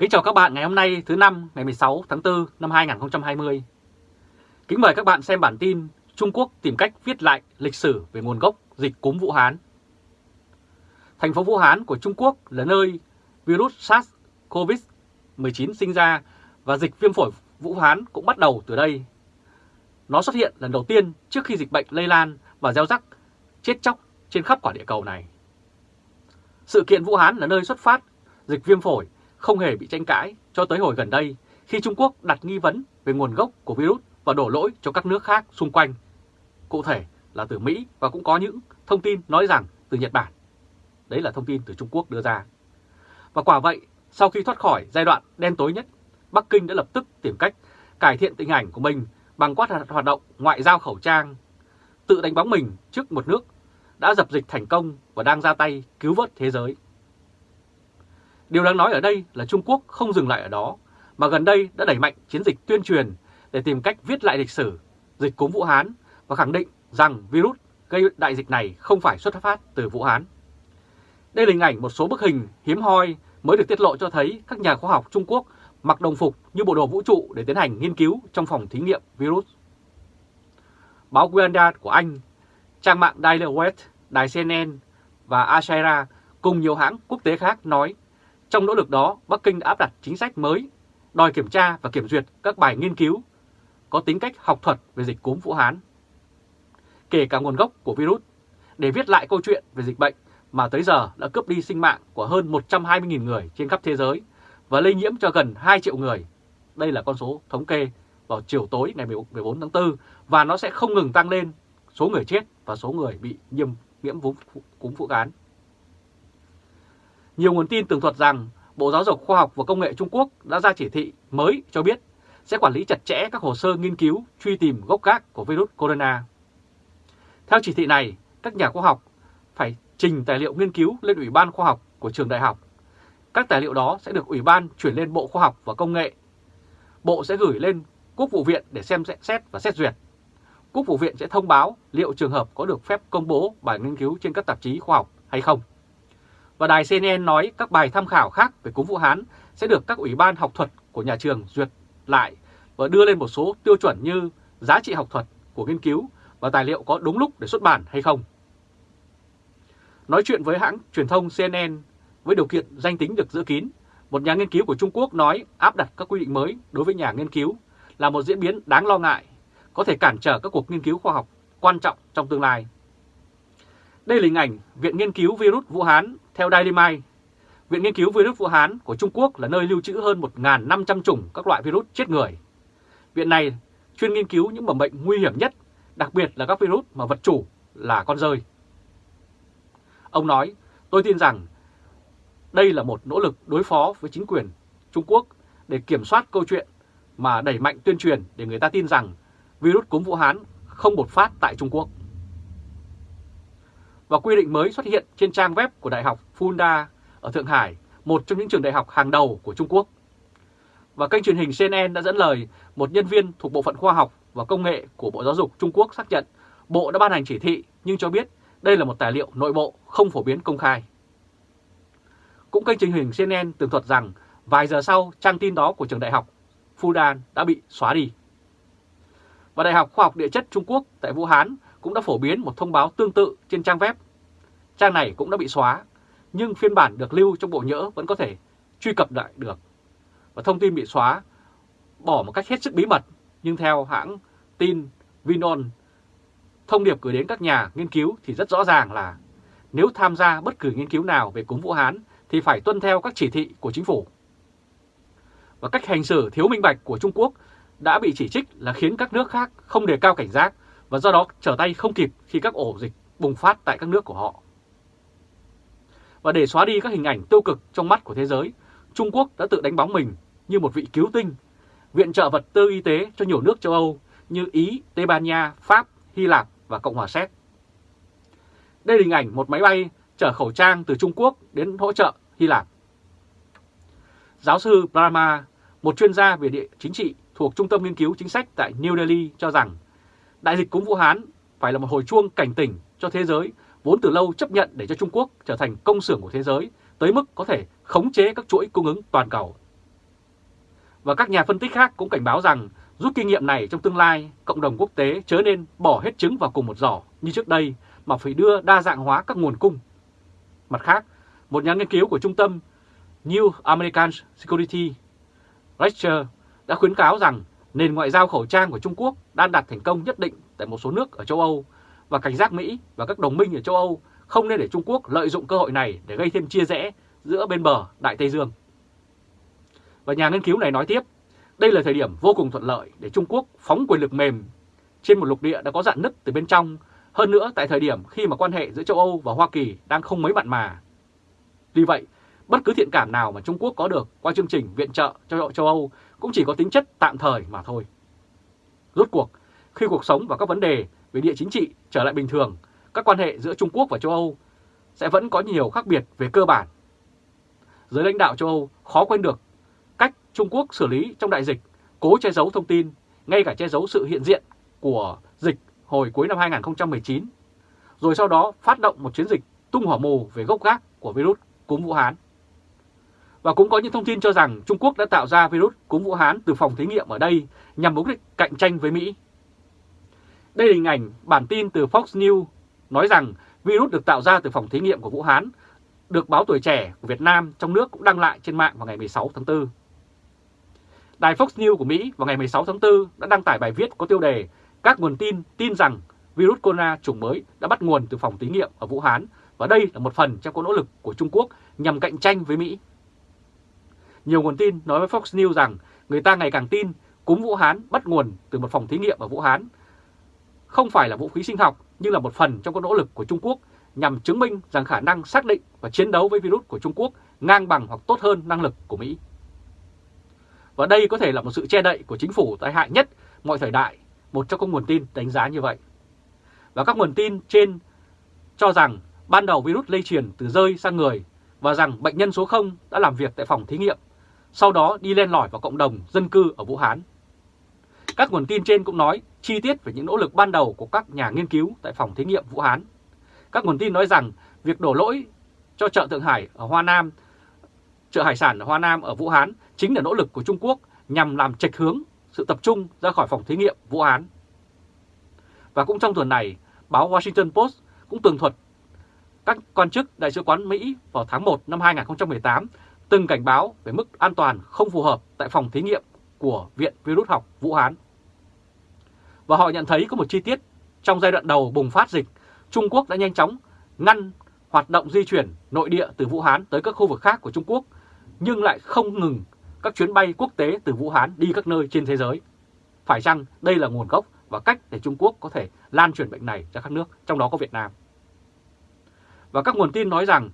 Kính chào các bạn ngày hôm nay, thứ năm, ngày 16 tháng 4 năm 2020. Kính mời các bạn xem bản tin Trung Quốc tìm cách viết lại lịch sử về nguồn gốc dịch cúm Vũ Hán. Thành phố Vũ Hán của Trung Quốc là nơi virus SARS-CoV-19 sinh ra và dịch viêm phổi Vũ Hán cũng bắt đầu từ đây. Nó xuất hiện lần đầu tiên trước khi dịch bệnh lây lan và gieo rắc chết chóc trên khắp quả địa cầu này. Sự kiện Vũ Hán là nơi xuất phát dịch viêm phổi không hề bị tranh cãi cho tới hồi gần đây khi Trung Quốc đặt nghi vấn về nguồn gốc của virus và đổ lỗi cho các nước khác xung quanh. Cụ thể là từ Mỹ và cũng có những thông tin nói rằng từ Nhật Bản. Đấy là thông tin từ Trung Quốc đưa ra. Và quả vậy, sau khi thoát khỏi giai đoạn đen tối nhất, Bắc Kinh đã lập tức tìm cách cải thiện tình ảnh của mình bằng quát hoạt động ngoại giao khẩu trang, tự đánh bóng mình trước một nước đã dập dịch thành công và đang ra tay cứu vớt thế giới. Điều đáng nói ở đây là Trung Quốc không dừng lại ở đó, mà gần đây đã đẩy mạnh chiến dịch tuyên truyền để tìm cách viết lại lịch sử dịch cúm Vũ Hán và khẳng định rằng virus gây đại dịch này không phải xuất phát từ Vũ Hán. Đây là hình ảnh một số bức hình hiếm hoi mới được tiết lộ cho thấy các nhà khoa học Trung Quốc mặc đồng phục như bộ đồ vũ trụ để tiến hành nghiên cứu trong phòng thí nghiệm virus. Báo Guardian của Anh, trang mạng Daily West, đài CNN và Ashera cùng nhiều hãng quốc tế khác nói trong nỗ lực đó, Bắc Kinh đã áp đặt chính sách mới, đòi kiểm tra và kiểm duyệt các bài nghiên cứu có tính cách học thuật về dịch cúm Vũ Hán, kể cả nguồn gốc của virus, để viết lại câu chuyện về dịch bệnh mà tới giờ đã cướp đi sinh mạng của hơn 120.000 người trên khắp thế giới và lây nhiễm cho gần 2 triệu người. Đây là con số thống kê vào chiều tối ngày 14 tháng 4 và nó sẽ không ngừng tăng lên số người chết và số người bị nhiễm nhiễm cúm Vũ Hán. Nhiều nguồn tin tường thuật rằng Bộ Giáo dục Khoa học và Công nghệ Trung Quốc đã ra chỉ thị mới cho biết sẽ quản lý chặt chẽ các hồ sơ nghiên cứu truy tìm gốc gác của virus corona. Theo chỉ thị này, các nhà khoa học phải trình tài liệu nghiên cứu lên Ủy ban Khoa học của trường đại học. Các tài liệu đó sẽ được Ủy ban chuyển lên Bộ Khoa học và Công nghệ. Bộ sẽ gửi lên Quốc vụ viện để xem xét và xét duyệt. Quốc vụ viện sẽ thông báo liệu trường hợp có được phép công bố bài nghiên cứu trên các tạp chí khoa học hay không. Và đài CNN nói các bài tham khảo khác về cúm Vũ Hán sẽ được các ủy ban học thuật của nhà trường duyệt lại và đưa lên một số tiêu chuẩn như giá trị học thuật của nghiên cứu và tài liệu có đúng lúc để xuất bản hay không. Nói chuyện với hãng truyền thông CNN với điều kiện danh tính được giữ kín, một nhà nghiên cứu của Trung Quốc nói áp đặt các quy định mới đối với nhà nghiên cứu là một diễn biến đáng lo ngại, có thể cản trở các cuộc nghiên cứu khoa học quan trọng trong tương lai. Đây là hình ảnh Viện Nghiên cứu Virus Vũ Hán theo Daily Mail. Viện Nghiên cứu Virus Vũ Hán của Trung Quốc là nơi lưu trữ hơn 1.500 chủng các loại virus chết người. Viện này chuyên nghiên cứu những mầm bệnh nguy hiểm nhất, đặc biệt là các virus mà vật chủ là con rơi. Ông nói, tôi tin rằng đây là một nỗ lực đối phó với chính quyền Trung Quốc để kiểm soát câu chuyện mà đẩy mạnh tuyên truyền để người ta tin rằng virus cúm Vũ Hán không bột phát tại Trung Quốc và quy định mới xuất hiện trên trang web của Đại học Funda ở Thượng Hải, một trong những trường đại học hàng đầu của Trung Quốc. Và kênh truyền hình CNN đã dẫn lời một nhân viên thuộc Bộ phận Khoa học và Công nghệ của Bộ Giáo dục Trung Quốc xác nhận Bộ đã ban hành chỉ thị nhưng cho biết đây là một tài liệu nội bộ không phổ biến công khai. Cũng kênh truyền hình CNN tường thuật rằng vài giờ sau trang tin đó của trường đại học Fudan đã bị xóa đi. Và Đại học Khoa học Địa chất Trung Quốc tại Vũ Hán cũng đã phổ biến một thông báo tương tự trên trang web. Trang này cũng đã bị xóa, nhưng phiên bản được lưu trong bộ nhớ vẫn có thể truy cập lại được. Và thông tin bị xóa bỏ một cách hết sức bí mật, nhưng theo hãng tin Vinon, thông điệp gửi đến các nhà nghiên cứu thì rất rõ ràng là nếu tham gia bất cứ nghiên cứu nào về cúm Vũ Hán thì phải tuân theo các chỉ thị của chính phủ. Và cách hành xử thiếu minh bạch của Trung Quốc đã bị chỉ trích là khiến các nước khác không đề cao cảnh giác và do đó trở tay không kịp khi các ổ dịch bùng phát tại các nước của họ. Và để xóa đi các hình ảnh tiêu cực trong mắt của thế giới, Trung Quốc đã tự đánh bóng mình như một vị cứu tinh, viện trợ vật tư y tế cho nhiều nước châu Âu như Ý, Tây Ban Nha, Pháp, Hy Lạp và Cộng hòa Séc. Đây là hình ảnh một máy bay chở khẩu trang từ Trung Quốc đến hỗ trợ Hy Lạp. Giáo sư Brahma, một chuyên gia về địa chính trị thuộc Trung tâm Nghiên cứu Chính sách tại New Delhi cho rằng Đại dịch cúm Vũ Hán phải là một hồi chuông cảnh tỉnh cho thế giới vốn từ lâu chấp nhận để cho Trung Quốc trở thành công xưởng của thế giới tới mức có thể khống chế các chuỗi cung ứng toàn cầu. Và các nhà phân tích khác cũng cảnh báo rằng rút kinh nghiệm này trong tương lai, cộng đồng quốc tế chớ nên bỏ hết trứng vào cùng một giỏ như trước đây mà phải đưa đa dạng hóa các nguồn cung. Mặt khác, một nhà nghiên cứu của trung tâm New American Security Research đã khuyến cáo rằng nền ngoại giao khẩu trang của Trung Quốc đang đạt thành công nhất định tại một số nước ở châu Âu và cảnh giác Mỹ và các đồng minh ở châu Âu không nên để Trung Quốc lợi dụng cơ hội này để gây thêm chia rẽ giữa bên bờ Đại Tây Dương. Và nhà nghiên cứu này nói tiếp, đây là thời điểm vô cùng thuận lợi để Trung Quốc phóng quyền lực mềm trên một lục địa đã có dạn nứt từ bên trong, hơn nữa tại thời điểm khi mà quan hệ giữa châu Âu và Hoa Kỳ đang không mấy mặn mà. Vì vậy, bất cứ thiện cảm nào mà Trung Quốc có được qua chương trình viện trợ cho châu Âu cũng chỉ có tính chất tạm thời mà thôi. Rốt cuộc, khi cuộc sống và các vấn đề về địa chính trị trở lại bình thường, các quan hệ giữa Trung Quốc và châu Âu sẽ vẫn có nhiều khác biệt về cơ bản. Giới lãnh đạo châu Âu khó quên được cách Trung Quốc xử lý trong đại dịch, cố che giấu thông tin, ngay cả che giấu sự hiện diện của dịch hồi cuối năm 2019, rồi sau đó phát động một chiến dịch tung hỏa mù về gốc gác của virus cúm Vũ Hán. Và cũng có những thông tin cho rằng Trung Quốc đã tạo ra virus cúm Vũ Hán từ phòng thí nghiệm ở đây nhằm mục đích cạnh tranh với Mỹ. Đây là hình ảnh bản tin từ Fox News nói rằng virus được tạo ra từ phòng thí nghiệm của Vũ Hán, được báo tuổi trẻ của Việt Nam trong nước cũng đăng lại trên mạng vào ngày 16 tháng 4. Đài Fox News của Mỹ vào ngày 16 tháng 4 đã đăng tải bài viết có tiêu đề Các nguồn tin tin rằng virus corona chủng mới đã bắt nguồn từ phòng thí nghiệm ở Vũ Hán và đây là một phần trong các nỗ lực của Trung Quốc nhằm cạnh tranh với Mỹ. Nhiều nguồn tin nói với Fox News rằng người ta ngày càng tin cúm Vũ Hán bắt nguồn từ một phòng thí nghiệm ở Vũ Hán. Không phải là vũ khí sinh học nhưng là một phần trong các nỗ lực của Trung Quốc nhằm chứng minh rằng khả năng xác định và chiến đấu với virus của Trung Quốc ngang bằng hoặc tốt hơn năng lực của Mỹ. Và đây có thể là một sự che đậy của chính phủ tai hại nhất mọi thời đại, một trong các nguồn tin đánh giá như vậy. Và các nguồn tin trên cho rằng ban đầu virus lây truyền từ rơi sang người và rằng bệnh nhân số 0 đã làm việc tại phòng thí nghiệm, sau đó đi len lỏi vào cộng đồng dân cư ở Vũ Hán. Các nguồn tin trên cũng nói chi tiết về những nỗ lực ban đầu của các nhà nghiên cứu tại phòng thí nghiệm Vũ Hán. Các nguồn tin nói rằng việc đổ lỗi cho chợ Thượng Hải ở Hoa Nam, chợ hải sản ở Hoa Nam ở Vũ Hán chính là nỗ lực của Trung Quốc nhằm làm trạch hướng sự tập trung ra khỏi phòng thí nghiệm Vũ Hán. Và cũng trong tuần này, báo Washington Post cũng tường thuật các quan chức Đại sứ quán Mỹ vào tháng 1 năm 2018 từng cảnh báo về mức an toàn không phù hợp tại phòng thí nghiệm của Viện Virus học Vũ Hán. Và họ nhận thấy có một chi tiết trong giai đoạn đầu bùng phát dịch, Trung Quốc đã nhanh chóng ngăn hoạt động di chuyển nội địa từ Vũ Hán tới các khu vực khác của Trung Quốc, nhưng lại không ngừng các chuyến bay quốc tế từ Vũ Hán đi các nơi trên thế giới. Phải chăng đây là nguồn gốc và cách để Trung Quốc có thể lan truyền bệnh này ra các nước, trong đó có Việt Nam? Và các nguồn tin nói rằng,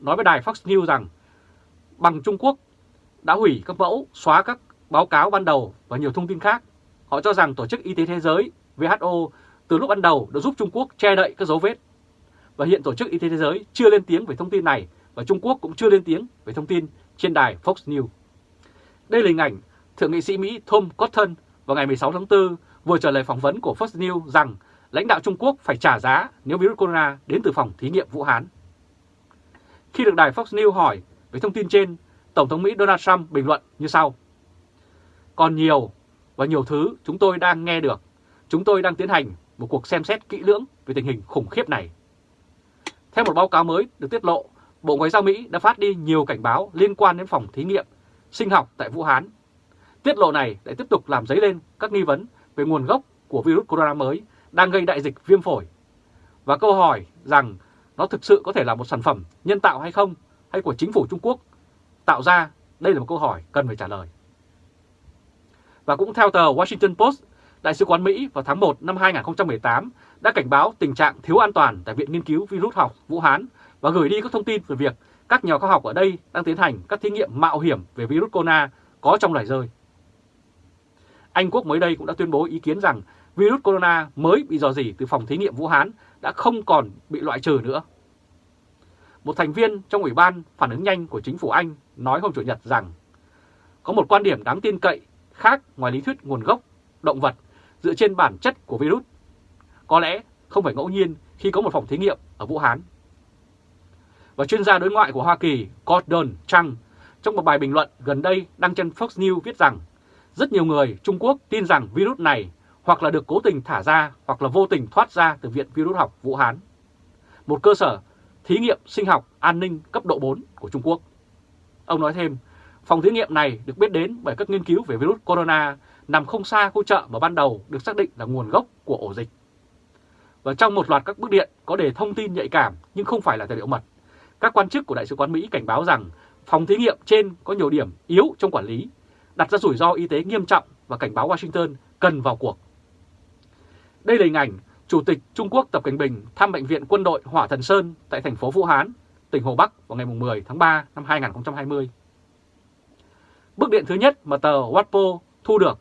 nói với đài Fox News rằng, bằng Trung Quốc đã hủy các mẫu, xóa các báo cáo ban đầu và nhiều thông tin khác. Họ cho rằng Tổ chức Y tế Thế giới WHO từ lúc ban đầu đã giúp Trung Quốc che đậy các dấu vết. Và hiện Tổ chức Y tế Thế giới chưa lên tiếng về thông tin này và Trung Quốc cũng chưa lên tiếng về thông tin trên đài Fox News. Đây là hình ảnh Thượng nghị sĩ Mỹ Tom Cotton vào ngày 16 tháng 4 vừa trả lời phỏng vấn của Fox News rằng lãnh đạo Trung Quốc phải trả giá nếu virus corona đến từ phòng thí nghiệm Vũ Hán. Khi được đài Fox News hỏi về thông tin trên, Tổng thống Mỹ Donald Trump bình luận như sau. Còn nhiều và nhiều thứ chúng tôi đang nghe được. Chúng tôi đang tiến hành một cuộc xem xét kỹ lưỡng về tình hình khủng khiếp này. Theo một báo cáo mới được tiết lộ, Bộ Ngoại giao Mỹ đã phát đi nhiều cảnh báo liên quan đến phòng thí nghiệm sinh học tại Vũ Hán. Tiết lộ này lại tiếp tục làm dấy lên các nghi vấn về nguồn gốc của virus corona mới đang gây đại dịch viêm phổi. Và câu hỏi rằng nó thực sự có thể là một sản phẩm nhân tạo hay không, hay của chính phủ Trung Quốc tạo ra, đây là một câu hỏi cần phải trả lời. Và cũng theo tờ Washington Post, Đại sứ quán Mỹ vào tháng 1 năm 2018 đã cảnh báo tình trạng thiếu an toàn tại Viện Nghiên cứu Virus học Vũ Hán và gửi đi các thông tin về việc các nhà khoa học ở đây đang tiến hành các thí nghiệm mạo hiểm về virus corona có trong loài rơi. Anh Quốc mới đây cũng đã tuyên bố ý kiến rằng virus corona mới bị dò dỉ từ phòng thí nghiệm Vũ Hán đã không còn bị loại trừ nữa. Một thành viên trong Ủy ban phản ứng nhanh của chính phủ Anh nói hôm Chủ nhật rằng có một quan điểm đáng tin cậy khác ngoài lý thuyết nguồn gốc động vật dựa trên bản chất của virus. Có lẽ không phải ngẫu nhiên khi có một phòng thí nghiệm ở Vũ Hán. Và chuyên gia đối ngoại của Hoa Kỳ Gordon Chang trong một bài bình luận gần đây đăng trên Fox News viết rằng rất nhiều người Trung Quốc tin rằng virus này hoặc là được cố tình thả ra hoặc là vô tình thoát ra từ Viện Virus học Vũ Hán, một cơ sở thí nghiệm sinh học an ninh cấp độ 4 của Trung Quốc. Ông nói thêm, phòng thí nghiệm này được biết đến bởi các nghiên cứu về virus corona nằm không xa khu chợ mà ban đầu được xác định là nguồn gốc của ổ dịch. Và trong một loạt các bức điện có đề thông tin nhạy cảm nhưng không phải là tài liệu mật, các quan chức của Đại sứ quán Mỹ cảnh báo rằng phòng thí nghiệm trên có nhiều điểm yếu trong quản lý, đặt ra rủi ro y tế nghiêm trọng và cảnh báo Washington cần vào cuộc. Đây là hình ảnh Chủ tịch Trung Quốc Tập Cảnh Bình thăm Bệnh viện Quân đội Hỏa Thần Sơn tại thành phố Vũ Hán, tỉnh Hồ Bắc vào ngày 10 tháng 3 năm 2020. Bức điện thứ nhất mà tờ Watpo thu được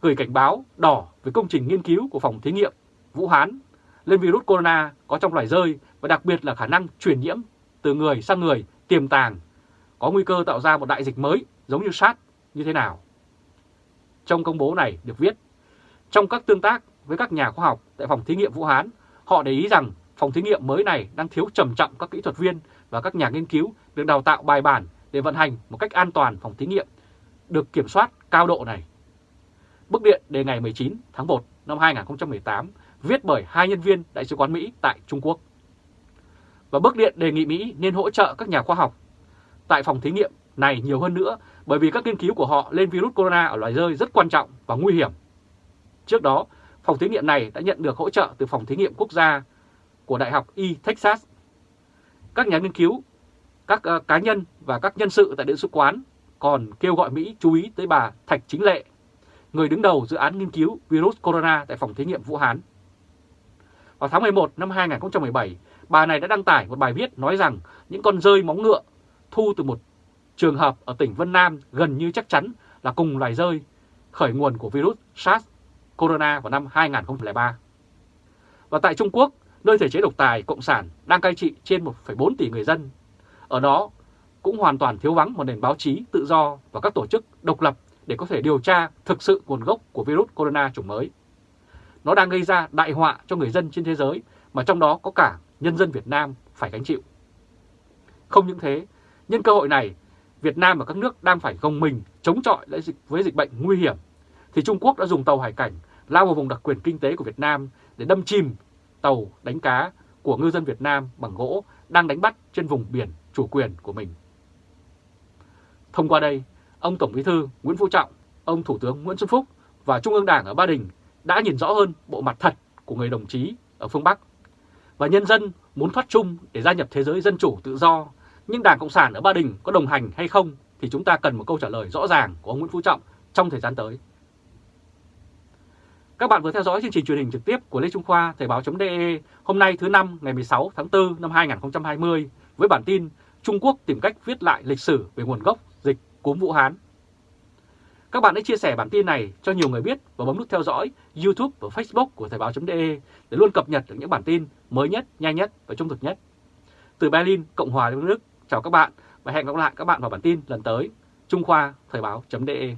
gửi cảnh báo đỏ về công trình nghiên cứu của phòng thí nghiệm Vũ Hán lên virus corona có trong loài rơi và đặc biệt là khả năng truyền nhiễm từ người sang người tiềm tàng, có nguy cơ tạo ra một đại dịch mới giống như SARS như thế nào. Trong công bố này được viết, trong các tương tác với các nhà khoa học tại phòng thí nghiệm Vũ Hán, họ để ý rằng phòng thí nghiệm mới này đang thiếu trầm trọng các kỹ thuật viên và các nhà nghiên cứu được đào tạo bài bản để vận hành một cách an toàn phòng thí nghiệm được kiểm soát cao độ này. Bức điện đề ngày 19 tháng 1 năm 2018 viết bởi hai nhân viên Đại sứ quán Mỹ tại Trung Quốc. Và bức điện đề nghị Mỹ nên hỗ trợ các nhà khoa học tại phòng thí nghiệm này nhiều hơn nữa bởi vì các nghiên cứu của họ lên virus corona ở loài rơi rất quan trọng và nguy hiểm. Trước đó, phòng thí nghiệm này đã nhận được hỗ trợ từ phòng thí nghiệm quốc gia của Đại học Y Texas. Các nhà nghiên cứu, các ờ, cá nhân và các nhân sự tại đại sứ quán còn kêu gọi Mỹ chú ý tới bà Thạch Chính Lệ, người đứng đầu dự án nghiên cứu virus corona tại phòng thí nghiệm Vũ Hán. Vào tháng 11 năm 2017, bà này đã đăng tải một bài viết nói rằng những con rơi móng ngựa thu từ một trường hợp ở tỉnh Vân Nam gần như chắc chắn là cùng loài rơi khởi nguồn của virus SARS corona vào năm 2003. Và tại Trung Quốc, nơi thể chế độc tài Cộng sản đang cai trị trên 1,4 tỷ người dân, ở đó cũng hoàn toàn thiếu vắng một nền báo chí tự do và các tổ chức độc lập để có thể điều tra thực sự nguồn gốc của virus corona chủng mới. Nó đang gây ra đại họa cho người dân trên thế giới mà trong đó có cả nhân dân Việt Nam phải gánh chịu. Không những thế, nhân cơ hội này, Việt Nam và các nước đang phải gồng mình chống chọi lại dịch với dịch bệnh nguy hiểm, thì Trung Quốc đã dùng tàu hải cảnh lao vào vùng đặc quyền kinh tế của Việt Nam để đâm chìm tàu đánh cá của ngư dân Việt Nam bằng gỗ đang đánh bắt trên vùng biển chủ quyền của mình. Thông qua đây, ông Tổng Bí thư Nguyễn Phú Trọng, ông Thủ tướng Nguyễn Xuân Phúc và Trung ương Đảng ở Ba Đình đã nhìn rõ hơn bộ mặt thật của người đồng chí ở phương Bắc. Và nhân dân muốn thoát chung để gia nhập thế giới dân chủ tự do, nhưng Đảng Cộng sản ở Ba Đình có đồng hành hay không thì chúng ta cần một câu trả lời rõ ràng của ông Nguyễn Phú Trọng trong thời gian tới. Các bạn vừa theo dõi chương trình truyền hình trực tiếp của Lê Trung Khoa Thời báo.de hôm nay thứ năm ngày 16 tháng 4 năm 2020 với bản tin Trung Quốc tìm cách viết lại lịch sử về nguồn gốc dịch cúm Vũ Hán. Các bạn hãy chia sẻ bản tin này cho nhiều người biết và bấm nút theo dõi YouTube và Facebook của Thời báo.de để luôn cập nhật được những bản tin mới nhất, nhanh nhất và trung thực nhất. Từ Berlin, Cộng hòa Liên bang Đức, chào các bạn và hẹn gặp lại các bạn vào bản tin lần tới. Trung Khoa Thời báo.de